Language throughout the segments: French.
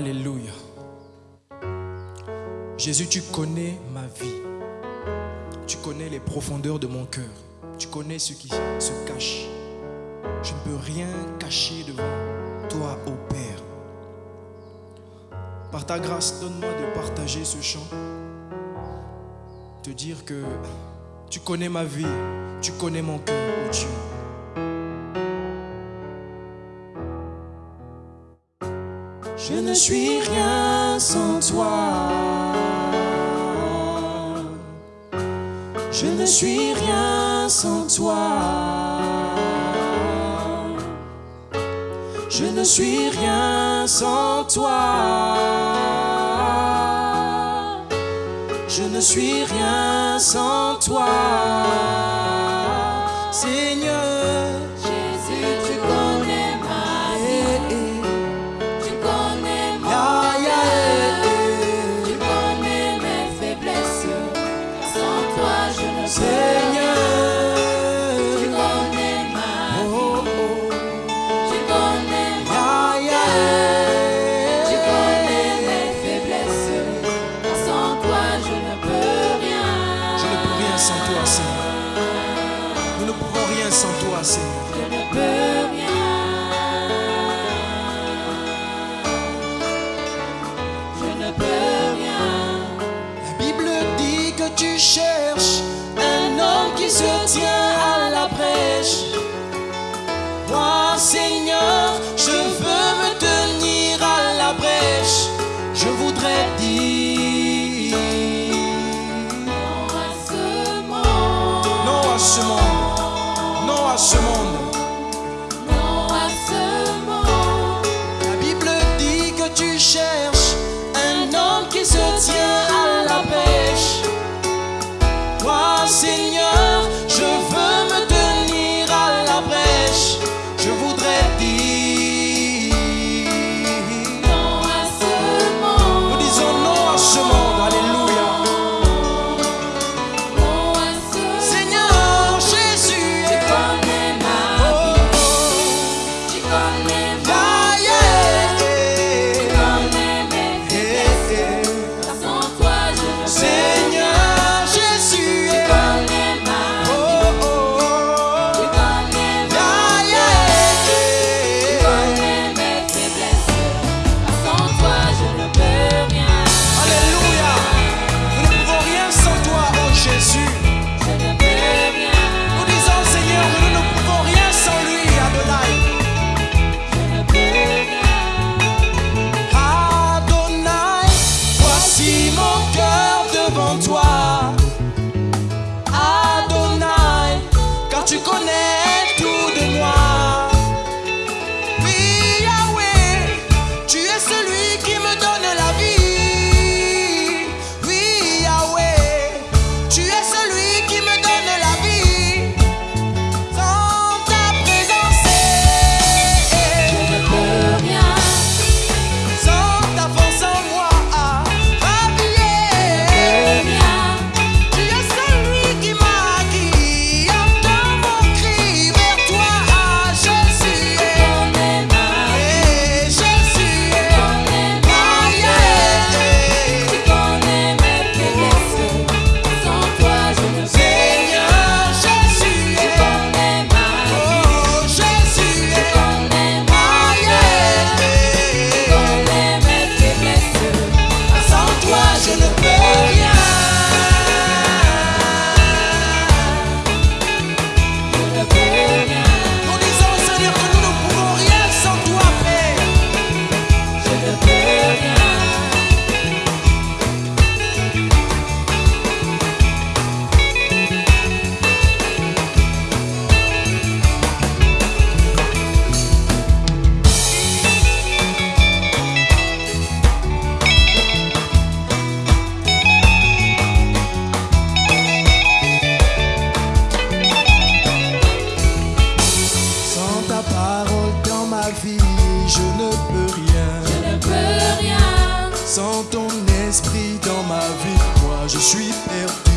Alléluia. Jésus, tu connais ma vie. Tu connais les profondeurs de mon cœur. Tu connais ce qui se cache. Je ne peux rien cacher devant toi, ô Père. Par ta grâce, donne-moi de partager ce chant. Te dire que tu connais ma vie, tu connais mon cœur, ô Dieu. Je ne suis rien sans toi. Je ne suis rien sans toi. Je ne suis rien sans toi. Je ne suis rien sans toi. Seigneur. Cherche un homme qui se tient à la brèche. Moi, Seigneur, je veux me tenir à la brèche. Je voudrais dire non à ce monde, non à ce monde, non à ce monde. i Mon cœur devant toi, Adonai, car tu connais tout de moi. Oui, Yahweh, tu es suis perdu.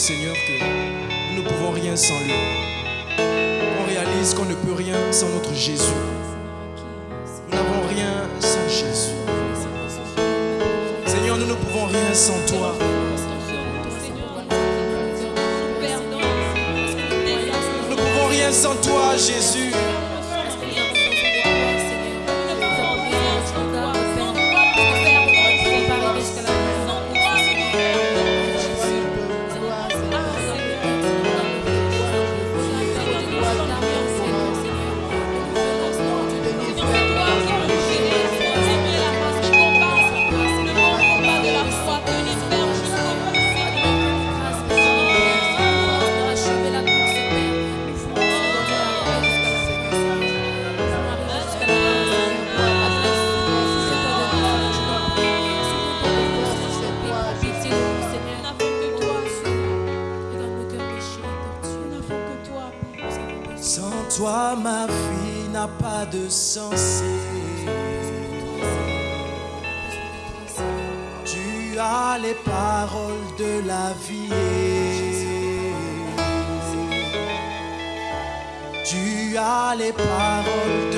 Seigneur, que nous ne pouvons rien sans lui. On réalise qu'on ne peut rien sans notre Jésus. Nous n'avons rien sans Jésus. Seigneur, nous ne pouvons rien sans toi. Nous ne pouvons rien sans toi, Jésus. Pas de sens. Tu as les paroles de la vie. Tu as les paroles